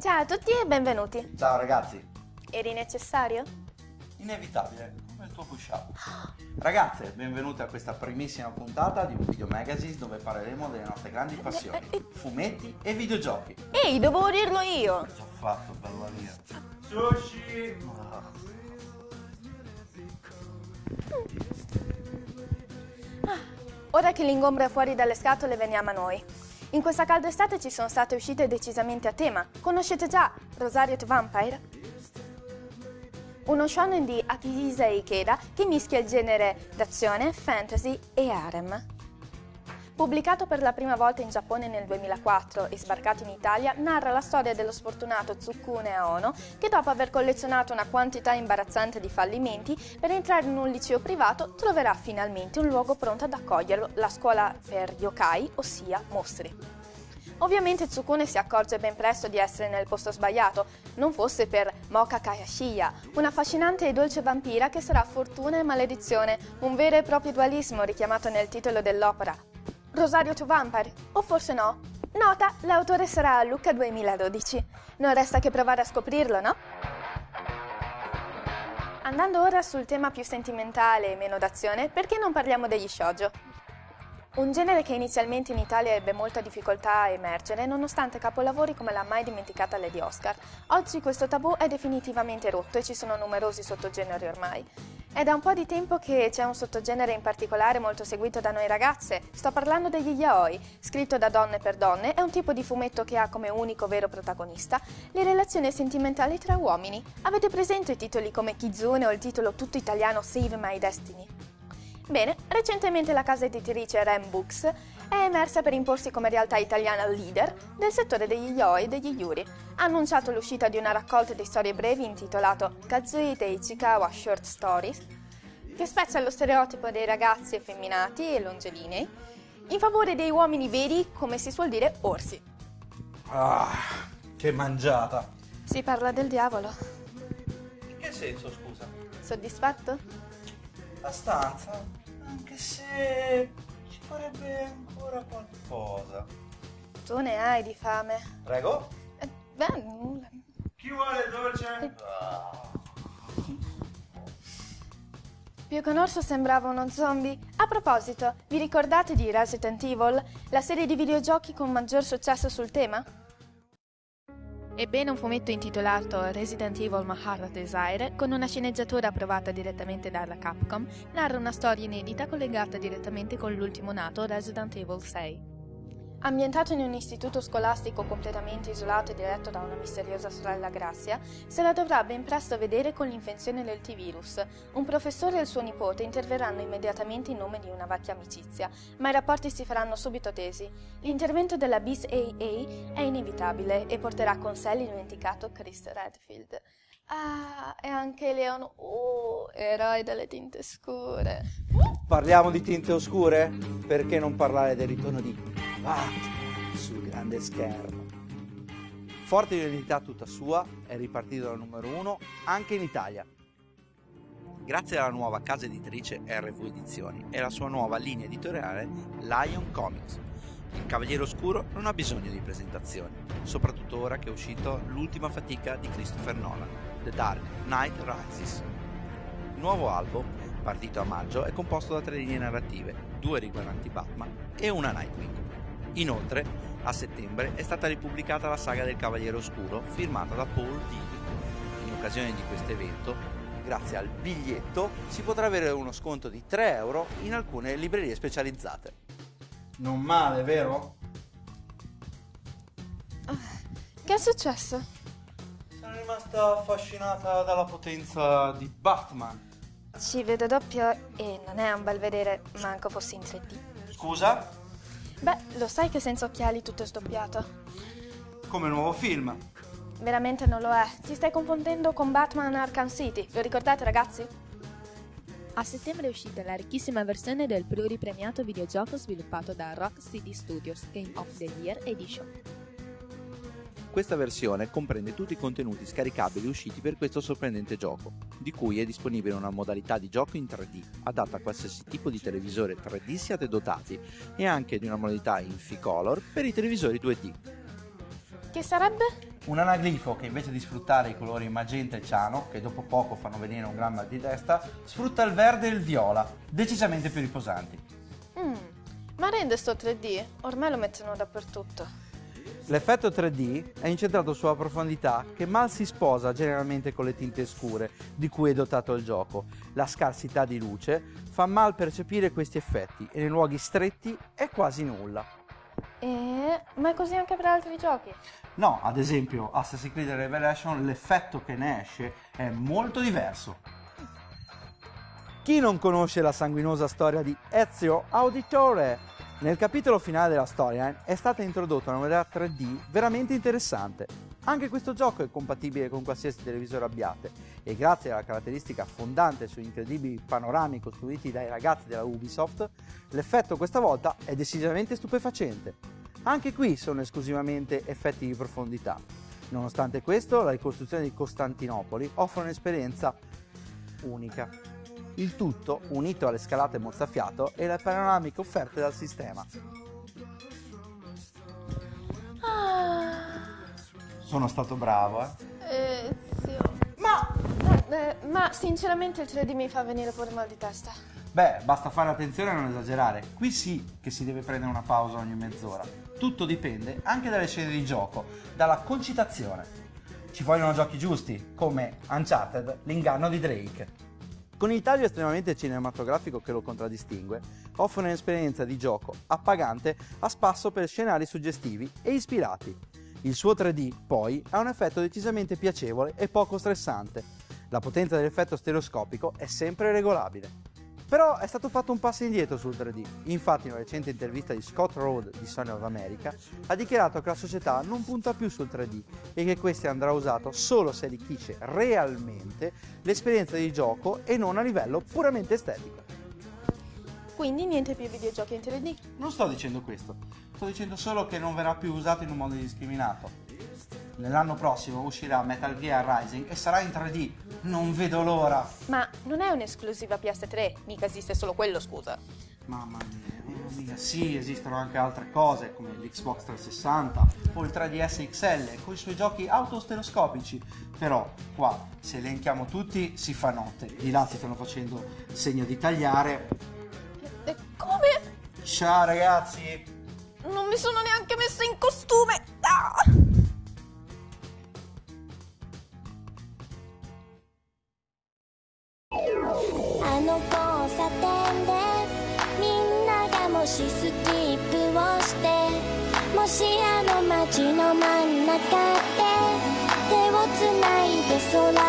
Ciao a tutti e benvenuti. Ciao ragazzi, Eri necessario? inevitabile come il tuo push up. Ragazze, benvenute a questa primissima puntata di un video magazine dove parleremo delle nostre grandi passioni, fumetti e videogiochi. Ehi, dovevo dirlo io. Già fatto, bella mia. Sushi! Ora che l'ingombro è fuori dalle scatole, veniamo a noi. In questa calda estate ci sono state uscite decisamente a tema. Conoscete già Rosario the Vampire? Uno shonen di Akihisa Ikeda che mischia il genere d'azione, fantasy e harem. Pubblicato per la prima volta in Giappone nel 2004 e sbarcato in Italia, narra la storia dello sfortunato Tsukune Aono che dopo aver collezionato una quantità imbarazzante di fallimenti, per entrare in un liceo privato troverà finalmente un luogo pronto ad accoglierlo, la scuola per yokai, ossia mostri. Ovviamente Tsukune si accorge ben presto di essere nel posto sbagliato, non fosse per Moka Kayashiya, una affascinante e dolce vampira che sarà fortuna e maledizione, un vero e proprio dualismo richiamato nel titolo dell'opera. Rosario to Vampire, o forse no? Nota, l'autore sarà Luca 2012. Non resta che provare a scoprirlo, no? Andando ora sul tema più sentimentale e meno d'azione, perché non parliamo degli shoujo? Un genere che inizialmente in Italia ebbe molta difficoltà a emergere nonostante capolavori come la mai dimenticata Lady Oscar. Oggi questo tabù è definitivamente rotto e ci sono numerosi sottogeneri ormai. È da un po' di tempo che c'è un sottogenere in particolare molto seguito da noi ragazze. Sto parlando degli yaoi, scritto da donne per donne, è un tipo di fumetto che ha come unico vero protagonista le relazioni sentimentali tra uomini. Avete presente titoli come Kizune o il titolo tutto italiano Save My Destiny? Bene, recentemente la casa editrice Ram Books è emersa per imporsi come realtà italiana leader del settore degli yaoi e degli yuri. Ha annunciato l'uscita di una raccolta di storie brevi intitolato Kazui Te Ichikawa Short Stories, che spezza lo stereotipo dei ragazzi effeminati e longelinei in favore dei uomini veri, come si suol dire, orsi. Ah, che mangiata! Si parla del diavolo. In che senso, scusa? Soddisfatto? La stanza? Anche se farebbe ancora qualcosa. Tu ne hai di fame. Prego? Eh, beh, nulla. Chi vuole dolce? Ah. Più che un orso sembrava uno zombie. A proposito, vi ricordate di Resident Evil, la serie di videogiochi con maggior successo sul tema? Ebbene, un fumetto intitolato Resident Evil Mahara Desire, con una sceneggiatura approvata direttamente dalla Capcom, narra una storia inedita collegata direttamente con l'ultimo nato Resident Evil 6. Ambientato in un istituto scolastico completamente isolato e diretto da una misteriosa sorella Grazia, se la dovrà ben presto vedere con l'infezione del T-virus. Un professore e il suo nipote interverranno immediatamente in nome di una vecchia amicizia, ma i rapporti si faranno subito tesi. L'intervento della BIS AA è inevitabile e porterà con sé l'indimenticato Chris Redfield. Ah, e anche Leon, oh, eroe dalle tinte scure. Parliamo di tinte oscure? Perché non parlare del ritorno di Batman sul grande schermo? Forte di un'identità tutta sua, è ripartito dal numero uno anche in Italia. Grazie alla nuova casa editrice RV Edizioni e alla sua nuova linea editoriale Lion Comics. Il Cavaliere Oscuro non ha bisogno di presentazioni, soprattutto ora che è uscito l'ultima fatica di Christopher Nolan, The Dark Knight Rises. Il nuovo album, partito a maggio, è composto da tre linee narrative, due riguardanti Batman e una Nightwing. Inoltre, a settembre è stata ripubblicata la saga del Cavaliere Oscuro, firmata da Paul Dini. In occasione di questo evento, grazie al biglietto, si potrà avere uno sconto di 3 euro in alcune librerie specializzate. Non male, vero? Che è successo? Sono rimasta affascinata dalla potenza di Batman. Ci vedo doppio e non è un bel vedere, manco fossi in 3D. Scusa? Beh, lo sai che senza occhiali tutto è sdoppiato. Come nuovo film. Veramente non lo è. Ti stai confondendo con Batman Arkham City. Lo ricordate, ragazzi? A settembre è uscita la ricchissima versione del pluripremiato videogioco sviluppato da Rock City Studios Game of the Year Edition. Questa versione comprende tutti i contenuti scaricabili usciti per questo sorprendente gioco, di cui è disponibile una modalità di gioco in 3D, adatta a qualsiasi tipo di televisore 3D siate dotati, e anche di una modalità in F-Color per i televisori 2D. Che sarebbe? Un anaglifo che invece di sfruttare i colori magenta e ciano, che dopo poco fanno venire un gran mal di testa, sfrutta il verde e il viola, decisamente più riposanti. Mm, ma rende sto 3D? Ormai lo mettono dappertutto. L'effetto 3D è incentrato sulla profondità che mal si sposa generalmente con le tinte scure di cui è dotato il gioco. La scarsità di luce fa mal percepire questi effetti e nei luoghi stretti è quasi nulla. E... ma è così anche per altri giochi? No, ad esempio Assassin's Creed Revelation l'effetto che ne esce è molto diverso. Chi non conosce la sanguinosa storia di Ezio Auditore? Nel capitolo finale della storia è stata introdotta una modalità 3D veramente interessante. Anche questo gioco è compatibile con qualsiasi televisore abbiate e grazie alla caratteristica fondante sugli incredibili panorami costruiti dai ragazzi della Ubisoft, l'effetto questa volta è decisamente stupefacente. Anche qui sono esclusivamente effetti di profondità. Nonostante questo, la ricostruzione di Costantinopoli offre un'esperienza unica. Il tutto unito alle scalate mozzafiato e alle panoramiche offerte dal sistema. Ah, Sono stato bravo, eh? Ezio. Ma... eh, ma sinceramente il 3D mi fa venire pure mal di testa. Beh, basta fare attenzione a non esagerare. Qui sì che si deve prendere una pausa ogni mezz'ora. Tutto dipende anche dalle scene di gioco, dalla concitazione. Ci vogliono giochi giusti, come Uncharted, l'inganno di Drake. Con il taglio estremamente cinematografico che lo contraddistingue, offre un'esperienza di gioco appagante a spasso per scenari suggestivi e ispirati. Il suo 3D, poi, ha un effetto decisamente piacevole e poco stressante. La potenza dell'effetto stereoscopico è sempre regolabile. Però è stato fatto un passo indietro sul 3D. Infatti, in una recente intervista di Scott Road di Sony of America ha dichiarato che la società non punta più sul 3D e che questo andrà usato solo se arricchisce realmente l'esperienza di gioco e non a livello puramente estetico. Quindi niente più videogiochi in 3D. Non sto dicendo questo, sto dicendo solo che non verrà più usato in un modo indiscriminato. Nell'anno prossimo uscirà Metal Gear Rising e sarà in 3D. Non vedo l'ora. Ma non è un'esclusiva PS3, mica esiste solo quello, scusa. Mamma mia, mamma mia. Sì, esistono anche altre cose come l'Xbox 360 o il 3DS XL con i suoi giochi autostereoscopici. Però qua, se elenchiamo tutti, si fa notte. Di là si stanno facendo segno di tagliare. E come? Ciao ragazzi! Non mi sono neanche messa in costume! sola